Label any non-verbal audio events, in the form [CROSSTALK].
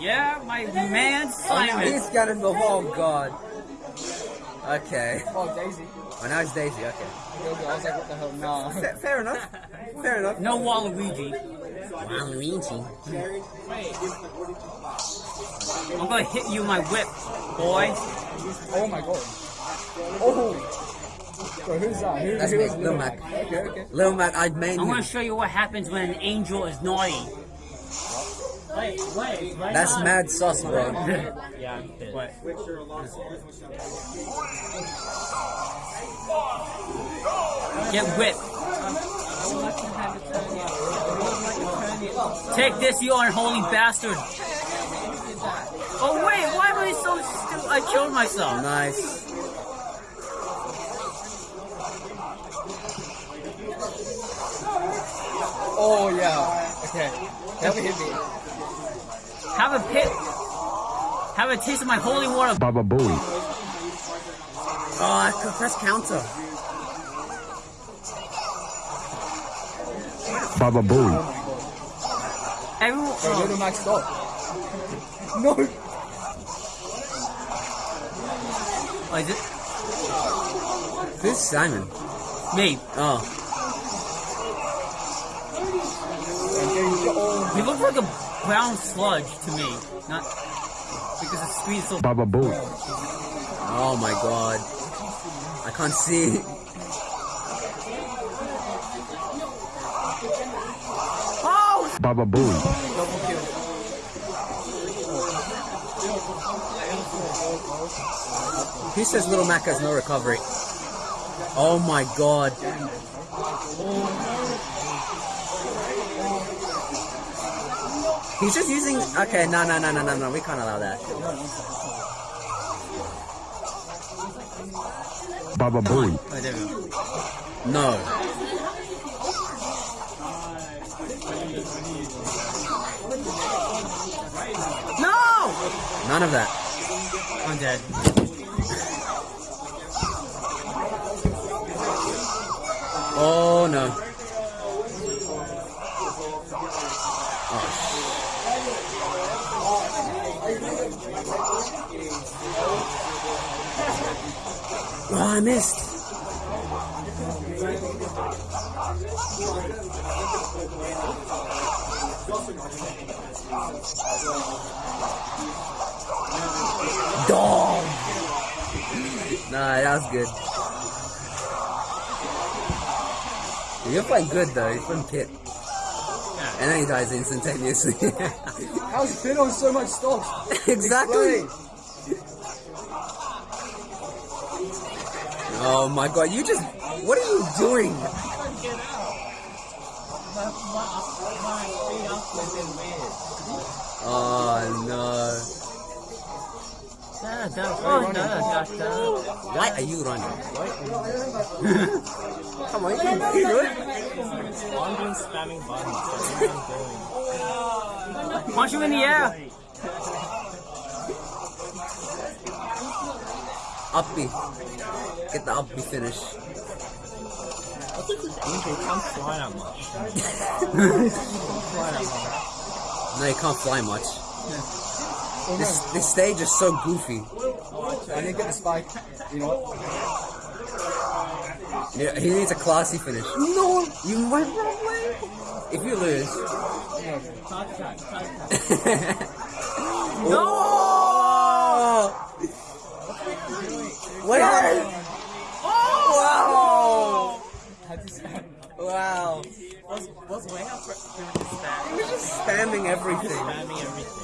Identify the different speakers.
Speaker 1: Yeah, my man Simon.
Speaker 2: He's Ganondorf. Oh god. Okay.
Speaker 3: Oh, Daisy.
Speaker 2: Oh, now it's Daisy. Okay.
Speaker 3: I was like, what the hell? Nah.
Speaker 2: Fair, fair enough. [LAUGHS] Fair enough.
Speaker 1: No Waluigi.
Speaker 2: Waluigi.
Speaker 1: I'm gonna hit you with my whip, boy.
Speaker 3: Oh my god. Oh. So who's that? Who,
Speaker 2: That's
Speaker 3: who
Speaker 2: me, Lil Mac.
Speaker 3: Okay, okay.
Speaker 2: Lil Mac, I'd main
Speaker 1: I'm
Speaker 2: you.
Speaker 1: gonna show you what happens when an angel is naughty.
Speaker 4: Wait, wait, right
Speaker 2: That's mad sauce, bro.
Speaker 4: Yeah, I'm pissed.
Speaker 1: What? Get whipped. Take this, you unholy bastard. Oh wait, why am I so stupid? I killed myself.
Speaker 2: Nice.
Speaker 3: Oh yeah. Okay. Never hit me.
Speaker 1: Have a pit. Have a taste of my holy water.
Speaker 5: Baba Booey.
Speaker 2: Oh, I could press counter.
Speaker 5: Baba Booey.
Speaker 1: Everyone.
Speaker 3: Bro, Little
Speaker 1: Oh,
Speaker 3: Mac, stop. No.
Speaker 1: oh, is it
Speaker 2: Who's Simon?
Speaker 1: me?
Speaker 2: Oh.
Speaker 1: He looks like a brown sludge to me. Not because the screen is so.
Speaker 5: Baba Booey.
Speaker 2: Oh my god. I can't see.
Speaker 1: Oh!
Speaker 5: Baba Booey.
Speaker 3: Double kill.
Speaker 2: He says Little Mac has no recovery. Oh my god. He's just using. Okay, no, no, no, no, no, no. We can't allow that.
Speaker 5: Baba Booey.
Speaker 1: Oh, there we go.
Speaker 2: No.
Speaker 1: No!
Speaker 2: None of that.
Speaker 1: I'm dead.
Speaker 2: Oh no. Oh, I missed. Dog. Nah, that was good. You're playing good though. You're playing Kit. And then he dies instantaneously. [LAUGHS]
Speaker 3: How's Finn on so much stuff?
Speaker 2: exactly. Oh my god, you just. What are you doing? Oh no.
Speaker 1: Oh.
Speaker 2: Why are you running? [LAUGHS] Come on, you can you do it.
Speaker 4: I'm doing spamming buttons. That's what I'm doing.
Speaker 1: Punch him in the air.
Speaker 2: Uppy. Get the uppy finish.
Speaker 4: Angel can't fly that much. [LAUGHS]
Speaker 2: No, you can't fly much. This, this stage is so goofy.
Speaker 3: I didn't get the spike. You know what?
Speaker 2: Yeah, he needs a classy finish. No, you went wrong way. If you lose, [LAUGHS] no. Wow.
Speaker 4: What's, what's way up for doing this spam?
Speaker 2: He was just spamming everything.
Speaker 4: Spamming everything.